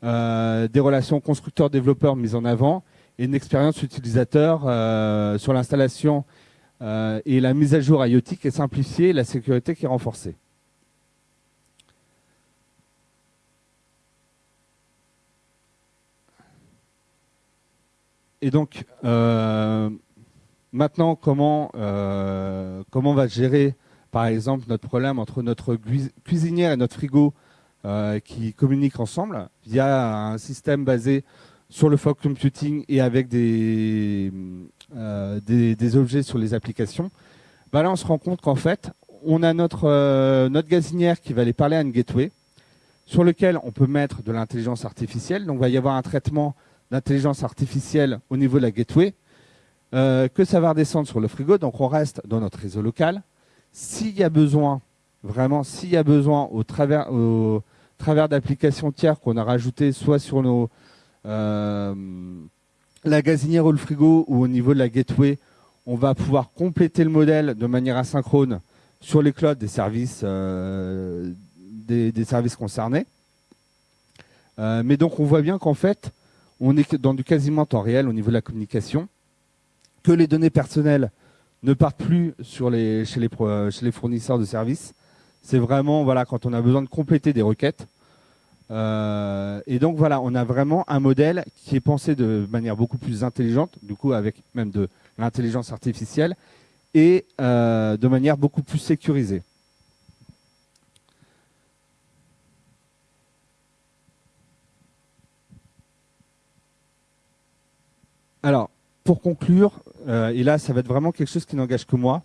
Euh, des relations constructeurs-développeurs mises en avant et une expérience utilisateur euh, sur l'installation et la mise à jour IoT qui est simplifiée et la sécurité qui est renforcée. Et donc, euh, maintenant, comment, euh, comment on va gérer, par exemple, notre problème entre notre cuisinière et notre frigo euh, qui communiquent ensemble via un système basé sur le fog computing et avec des, des, objets sur les applications bah Là, on se rend compte qu'en fait, on a notre, notre gazinière qui va aller parler à une gateway sur lequel on peut mettre de l'intelligence artificielle. Donc, il va y avoir un traitement d'intelligence artificielle au niveau de la gateway. euh, que ça va redescendre sur le frigo. Donc on reste dans notre réseau local. S'il y a besoin, vraiment, s'il y a besoin au travers, au travers d'applications tiers qu'on a rajoutées, soit sur nos euh, la gazinière ou le frigo ou au niveau de la gateway, on va pouvoir compléter le modèle de manière asynchrone sur les clouds des services, euh, des, services concernés. Mais donc on voit bien qu'en fait, on est dans du quasiment temps réel au niveau de la communication, que les données personnelles ne partent plus les, chez les fournisseurs de services. C'est vraiment voilà quand on a besoin de compléter des requêtes. Euh, et donc voilà, on a vraiment un modèle qui est pensé de manière beaucoup plus intelligente, du coup avec même de l'intelligence artificielle, et euh, de manière beaucoup plus sécurisée. Alors, pour conclure, euh, et là ça va être vraiment quelque chose qui n'engage que moi,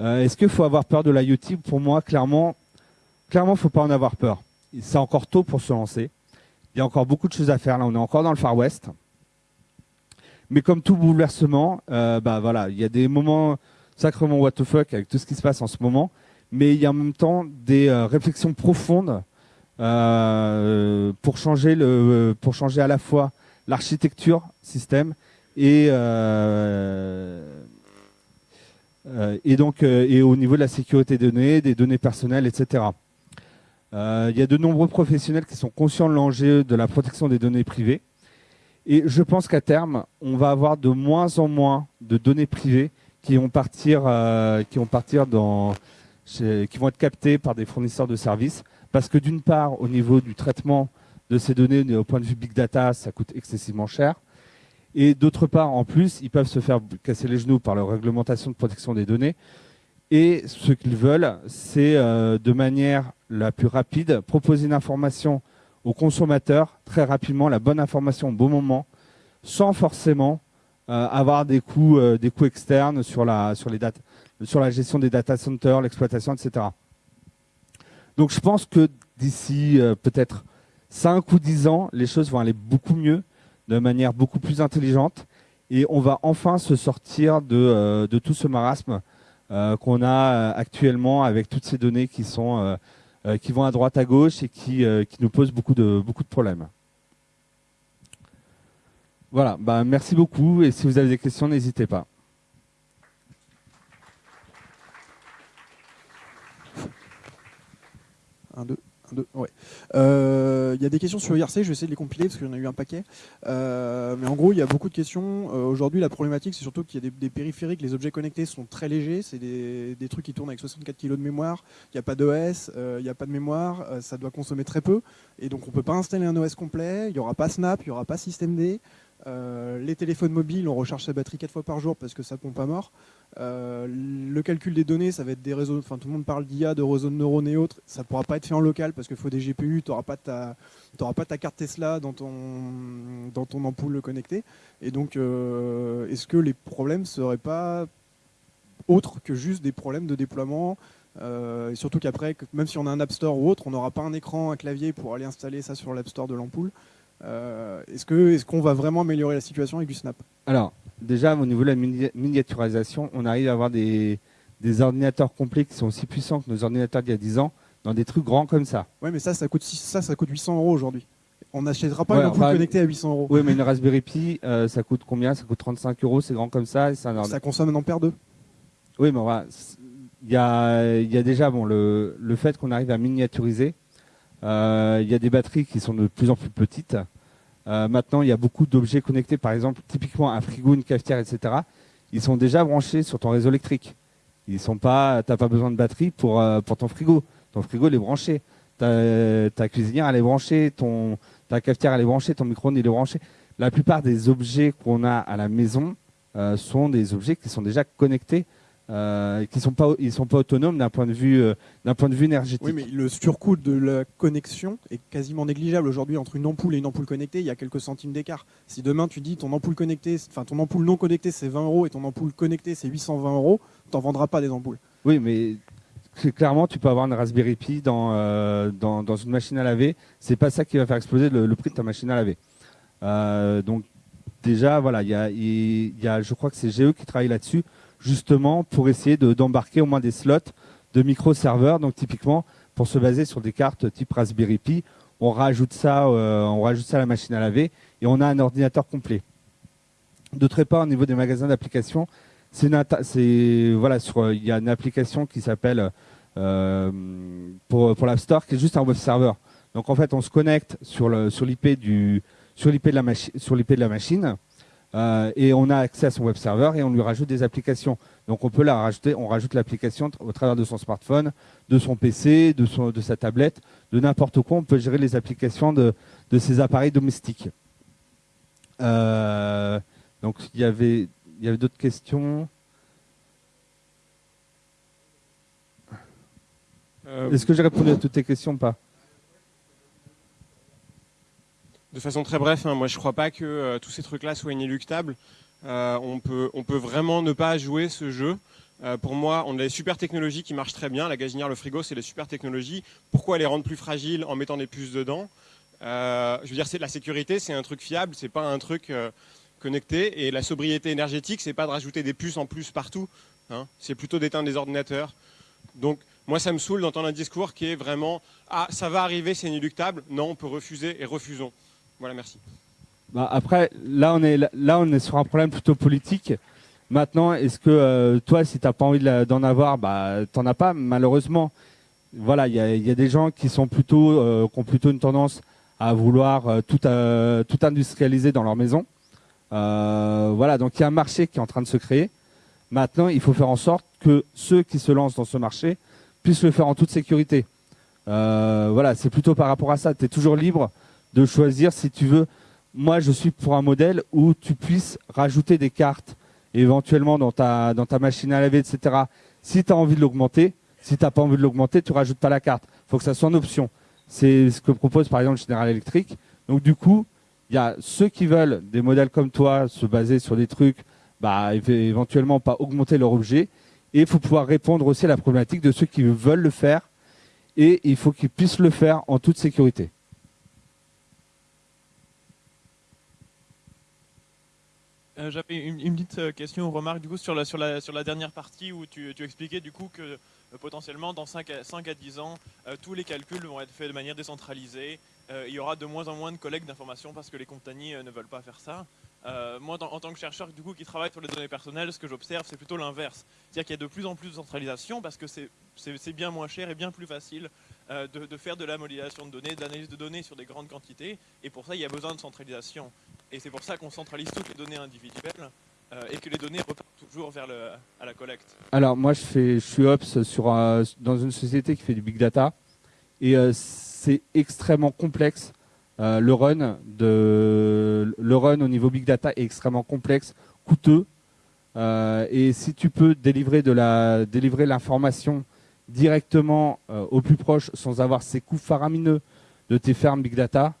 est-ce qu'il faut avoir peur de l'IoT? Pour moi, clairement, clairement, faut pas en avoir peur c'est encore tôt pour se lancer. Il y a encore beaucoup de choses à faire. Là, on est encore dans le Far West. Mais comme tout bouleversement, euh, bah voilà, il y a des moments sacrément what the fuck avec tout ce qui se passe en ce moment, mais il y a en même temps des euh, réflexions profondes euh, pour changer le, pour changer à la fois l'architecture système et et donc et au niveau de la sécurité des données, des données personnelles, etc. Euh, il y a de nombreux professionnels qui sont conscients de l'enjeu de la protection des données privées. Et je pense qu'à terme, on va avoir de moins en moins de données privées qui vont partir, euh, qui vont partir dans, qui vont être captées par des fournisseurs de services, parce que d'une part, au niveau du traitement de ces données, au point de vue big data, ça coûte excessivement cher. Et d'autre part, en plus, ils peuvent se faire casser les genoux par leur réglementation de protection des données. Et ce qu'ils veulent, c'est euh, de manière la plus rapide, proposer une information au consommateur très rapidement, la bonne information au bon moment, sans forcément euh, avoir des coûts, euh, des coûts externes sur la, sur la gestion des data centers, l'exploitation, etc. Donc je pense que d'ici peut-être 5 ou 10 ans, les choses vont aller beaucoup mieux, de manière beaucoup plus intelligente, et on va enfin se sortir de, de tout ce marasme euh, qu'on a euh, actuellement avec toutes ces données qui sont euh, qui vont à droite à gauche et qui, qui nous posent beaucoup de beaucoup de problèmes. Voilà, bah, merci beaucoup et si vous avez des questions, n'hésitez pas. Un, deux. Euh, il y a des questions sur IRC, je vais essayer de les compiler parce qu'il y en a eu un paquet. Euh, mais en gros, il y a beaucoup de questions. Euh, aujourd'hui, la problématique, c'est surtout qu'il y a des, périphériques, les objets connectés sont très légers. C'est des, trucs qui tournent avec 64 kg de mémoire. Il n'y a pas d'OS, il n'y a pas de mémoire, ça doit consommer très peu. Et donc, on ne peut pas installer un OS complet. Il n'y aura pas Snap, il n'y aura pas systemd. Les téléphones mobiles, on recharge sa batterie 4 fois par jour parce que ça pompe à mort. Euh, le calcul des données, ça va être des réseaux, enfin tout le monde parle d'IA, de réseaux de neurones et autres, ça ne pourra pas être fait en local parce qu'il faut des GPU, tu n'auras pas, ta, pas ta carte Tesla dans ton, dans ton ampoule connectée. Et donc, euh, est-ce que les problèmes ne seraient pas autres que juste des problèmes de déploiement et surtout qu'après, même si on a un App Store ou autre, on n'aura pas un écran, un clavier pour aller installer ça sur l'App Store de l'ampoule. Euh, est-ce qu'on est qu'on va vraiment améliorer la situation avec du Snap? Alors, déjà, au niveau de la miniaturisation, on arrive à avoir des, ordinateurs complets qui sont aussi puissants que nos ordinateurs d'il y a 10 ans, dans des trucs grands comme ça. Oui, mais ça, ça coûte, ça, ça coûte 800 euros aujourd'hui. On n'achètera pas une ampoule connectée à 800 euros. Oui, mais une Raspberry Pi, euh, ça coûte combien? Ça coûte 35 euros, c'est grand comme ça. ça consomme un ampère 2. Oui, mais il y a, y a, déjà bon, le, le fait qu'on arrive à miniaturiser, il y a des batteries qui sont de plus en plus petites. Euh, maintenant, il y a beaucoup d'objets connectés, par exemple, typiquement un frigo, une cafetière, etc. Ils sont déjà branchés sur ton réseau électrique. Ils sont pas, t'as pas besoin de batterie pour euh, pour ton frigo. Ton frigo il est branché. Ta, ta cuisinière elle est branchée, ton ta cafetière elle est branchée, ton micro-ondes il est branché. La plupart des objets qu'on a à la maison sont des objets qui sont déjà connectés euh, qui sont pas ils sont pas autonomes d'un point de vue euh, d'un point de vue énergétique. Oui, mais le surcoût de la connexion est quasiment négligeable aujourd'hui entre une ampoule et une ampoule connectée. Il y a quelques centimes d'écart. Si demain tu dis ton ampoule connectée, enfin ton ampoule non connectée c'est 20 euros et ton ampoule connectée c'est 820 euros, t'en vendras pas des ampoules. Oui, mais clairement, tu peux avoir une Raspberry Pi dans, euh, dans, dans, une machine à laver. C'est pas ça qui va faire exploser le, prix de ta machine à laver. donc, déjà, voilà, il y a, il y a, je crois que c'est GE qui travaille là-dessus, justement pour essayer d'embarquer au moins des slots de micro-serveurs. Donc typiquement, pour se baser sur des cartes type Raspberry Pi, on rajoute ça, euh, on rajoute ça à la machine à laver et on a un ordinateur complet. D'autre part, au niveau des magasins d'applications, c'est voilà, il y a une application qui s'appelle euh, pour, pour l'App Store qui est juste un web server. Donc en fait, on se connecte sur l'IP sur de sur l'IP de la machine euh, et on a accès à son web server et on lui rajoute des applications. Donc on peut la rajouter, on rajoute l'application au travers de son smartphone, de son PC, de son de sa tablette, de n'importe quoi. On peut gérer les applications de de ses appareils domestiques. Euh, donc il y avait il y avait d'autres questions? Euh, Est-ce que j'ai répondu à toutes tes questions ou pas? De façon très bref, hein, moi je ne crois pas que euh, tous ces trucs-là soient inéluctables. Euh, on, peut, vraiment ne pas jouer ce jeu. pour moi, on a des super technologies qui marchent très bien. La gazinière, le frigo, c'est des super technologies. Pourquoi les rendre plus fragiles en mettant des puces dedans? Je veux dire, c'est la sécurité, c'est un truc fiable, c'est pas un truc connecté. Et la sobriété énergétique, c'est pas de rajouter des puces en plus partout. Hein. c'est plutôt d'éteindre des ordinateurs. Donc moi, ça me saoule d'entendre un discours qui est vraiment Ah, ça va arriver, c'est inéluctable. Non, on peut refuser et refusons. Voilà, merci. Bah après, là on, est, là, on est sur un problème plutôt politique. Maintenant, est-ce que euh, toi, si tu n'as pas envie d'en avoir, bah, tu n'en as pas, malheureusement. Voilà, il y a, des gens qui, sont plutôt, euh, qui ont plutôt une tendance à vouloir euh, tout, tout industrialiser dans leur maison. voilà, donc il y a un marché qui est en train de se créer. Maintenant, il faut faire en sorte que ceux qui se lancent dans ce marché puissent le faire en toute sécurité. Voilà, c'est plutôt par rapport à ça. Tu es toujours libre de choisir si tu veux. Moi, je suis pour un modèle où tu puisses rajouter des cartes éventuellement dans ta, dans ta machine à laver, etc. Si tu as envie de l'augmenter, si tu n'as pas envie de l'augmenter, tu rajoutes pas la carte. Il faut que ça soit en option. C'est ce que propose par exemple General Electric. Donc du coup, il y a ceux qui veulent des modèles comme toi, se baser sur des trucs, bah, éventuellement pas augmenter leur objet, et il faut pouvoir répondre aussi à la problématique de ceux qui veulent le faire. Et il faut qu'ils puissent le faire en toute sécurité. Euh, j'avais une, petite euh, question ou remarque du coup sur la, dernière partie où tu, expliquais du coup que euh, potentiellement dans 5 à, 5 à 10 ans, tous les calculs vont être faits de manière décentralisée. il y aura de moins en moins de collecte d'informations parce que les compagnies ne veulent pas faire ça. Moi, en tant que chercheur du coup, qui travaille sur les données personnelles, ce que j'observe, c'est plutôt l'inverse. C'est-à-dire qu'il y a de plus en plus de centralisation parce que c'est bien moins cher et bien plus facile euh, de, faire de la modélisation de données, de l'analyse de données sur des grandes quantités. Et pour ça, il y a besoin de centralisation. Et c'est pour ça qu'on centralise toutes les données individuelles euh, et que les données repartent toujours vers le, à la collecte. Alors, moi, je, fais, je suis Ops dans une société qui fait du big data. Et c'est extrêmement complexe euh, le run de le run au niveau big data est extrêmement complexe, coûteux. Euh, et si tu peux délivrer de délivrer l'information directement euh, au plus proche sans avoir ces coûts faramineux de tes fermes big data,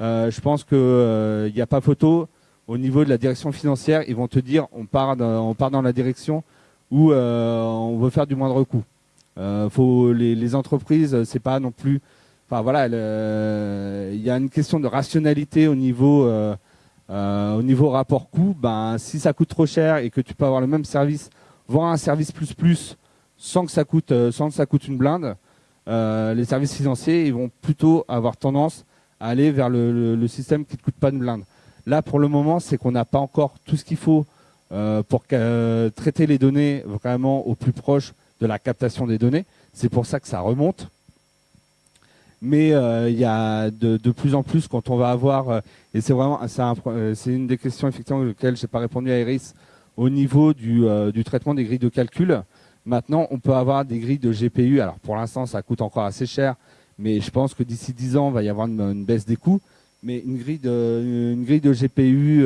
je pense que il n'y a pas photo. Au niveau de la direction financière, ils vont te dire on part dans, la direction où on veut faire du moindre coût. faut les, entreprises, c'est pas non plus Enfin voilà, il y a une question de rationalité au niveau euh, euh, au niveau rapport coût. Ben si ça coûte trop cher et que tu peux avoir le même service, voire un service plus plus, sans que ça coûte euh, sans que ça coûte une blinde, les services financiers ils vont plutôt avoir tendance à aller vers le, système qui ne coûte pas une blinde. Là pour le moment c'est qu'on n'a pas encore tout ce qu'il faut pour traiter les données vraiment au plus proche de la captation des données. C'est pour ça que ça remonte mais euh, il y a de, plus en plus quand on va avoir euh, et c'est vraiment euh, c'est une des questions effectivement auxquelles j'ai pas répondu à Iris au niveau du, traitement des grilles de calcul. Maintenant, on peut avoir des grilles de GPU. Alors pour l'instant, ça coûte encore assez cher, mais je pense que d'ici 10 ans, il va y avoir une, baisse des coûts. Mais une grille de, une grille de GPU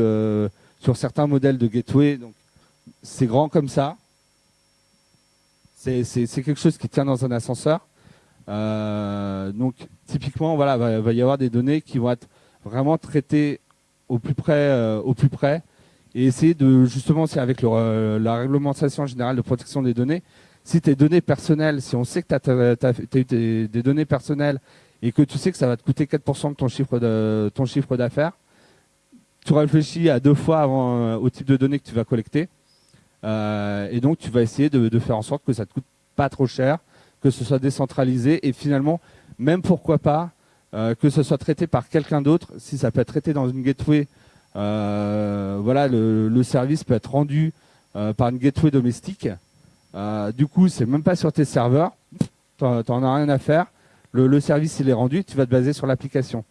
sur certains modèles de gateway, donc c'est grand comme ça. C'est quelque chose qui tient dans un ascenseur. Euh, donc typiquement, voilà, va, va y avoir des données qui vont être vraiment traitées au plus près, euh, au plus près, et essayer de justement, c'est avec euh, la réglementation générale de protection des données, si tes données personnelles, si on sait que tu as, eu des, données personnelles et que tu sais que ça va te coûter 4% de ton chiffre de ton chiffre d'affaires, tu réfléchis à deux fois avant, au type de données que tu vas collecter. et donc, tu vas essayer de, de, faire en sorte que ça te coûte pas trop cher, que ce soit décentralisé et finalement, même pourquoi pas, que ce soit traité par quelqu'un d'autre, si ça peut être traité dans une gateway, voilà, le, service peut être rendu par une gateway domestique. du coup, c'est même pas sur tes serveurs, t'en as rien à faire le, service il est rendu, tu vas te baser sur l'application.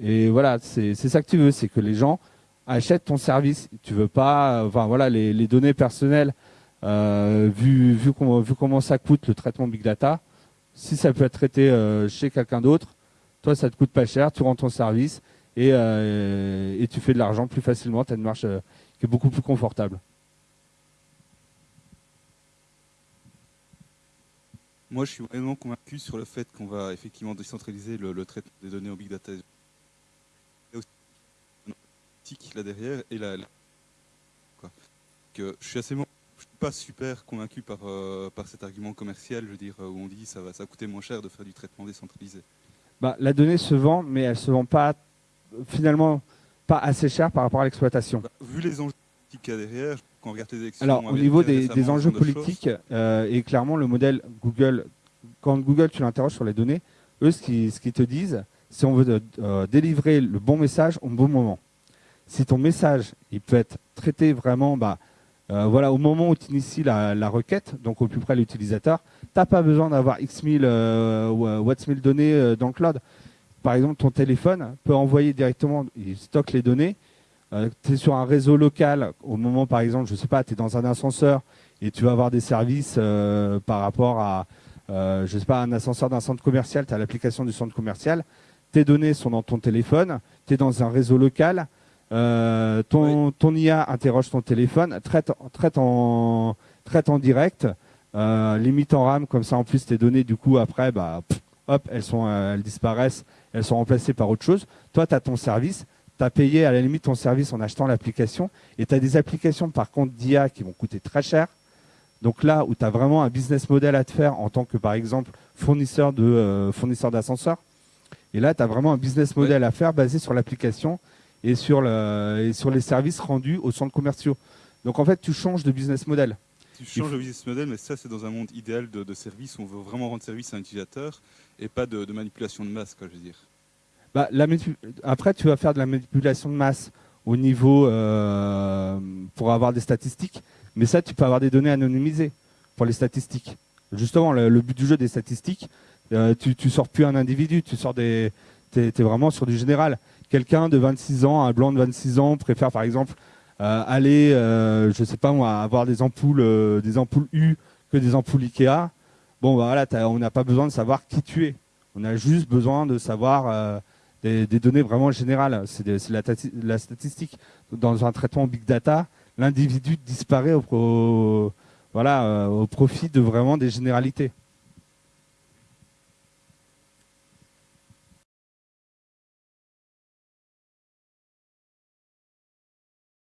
Et voilà, c'est ça que tu veux, c'est que les gens achètent ton service. Tu veux pas, voilà, les, données personnelles, euh, vu, vu, comment, ça coûte le traitement big data, si ça peut être traité euh, chez quelqu'un d'autre, toi ça te coûte pas cher, tu rends ton service et, euh, et tu fais de l'argent plus facilement, tu as une marche qui est beaucoup plus confortable. Moi, je suis vraiment convaincu sur le fait qu'on va effectivement décentraliser le, traitement des données en big data. Et aussi là derrière et là, Que je suis assez, je suis pas super convaincu par euh, par cet argument commercial, je veux dire, où on dit ça va ça coûter moins cher de faire du traitement décentralisé. Bah, la donnée se vend, mais elle se vend pas finalement pas assez cher par rapport à l'exploitation. Bah, vu les enjeux qu'il y a derrière, alors, au niveau des, enjeux politiques, euh, et clairement, le modèle Google, quand Google, tu l'interroges sur les données, eux, ce qu'ils te disent, c'est on veut euh, délivrer le bon message au bon moment. Si ton message, il peut être traité vraiment, bah, euh, voilà, au moment où tu inities la, requête, donc au plus près de l'utilisateur, tu n'as pas besoin d'avoir X mille watts mille données dans le cloud. Par exemple, ton téléphone peut envoyer directement, il stocke les données, euh, tu es sur un réseau local, au moment par exemple, je sais pas, tu es dans un ascenseur et tu vas avoir des services euh, par rapport à, euh, je sais pas, un ascenseur d'un centre commercial, tu as l'application du centre commercial, tes données sont dans ton téléphone, tu es dans un réseau local, ton, ton IA interroge ton téléphone, traite, traite, en, traite en direct, limite en RAM, comme ça en plus tes données du coup après, bah, hop, elles, sont, elles disparaissent, elles sont remplacées par autre chose. Toi, tu as ton service, tu as payé à la limite ton service en achetant l'application. Et tu as des applications par contre d'IA qui vont coûter très cher. Donc là où tu as vraiment un business model à te faire en tant que par exemple fournisseur de euh, fournisseur d'ascenseurs. Et là, tu as vraiment un business model à faire basé sur l'application et sur le et sur les services rendus aux centres commerciaux. Donc en fait, tu changes de business model. Tu changes de business model, mais ça c'est dans un monde idéal de, de service où on veut vraiment rendre service à un utilisateur et pas de, manipulation de masse, quoi, je veux dire. Bah, après, tu vas faire de la manipulation de masse au niveau euh, pour avoir des statistiques, mais ça, tu peux avoir des données anonymisées pour les statistiques. Justement, le, but du jeu des statistiques, euh, tu, tu sors plus un individu, tu sors des, t'es, es vraiment sur du général. Quelqu'un de 26 ans, un blanc de 26 ans, préfère par exemple euh, aller, je sais pas moi, avoir des ampoules, des ampoules U que des ampoules Ikea. Bon, bah, voilà, on n'a pas besoin de savoir qui tu es. On a juste besoin de savoir des, données vraiment générales. C'est la, statistique. Dans un traitement big data, l'individu disparaît au, euh, au profit de vraiment des généralités.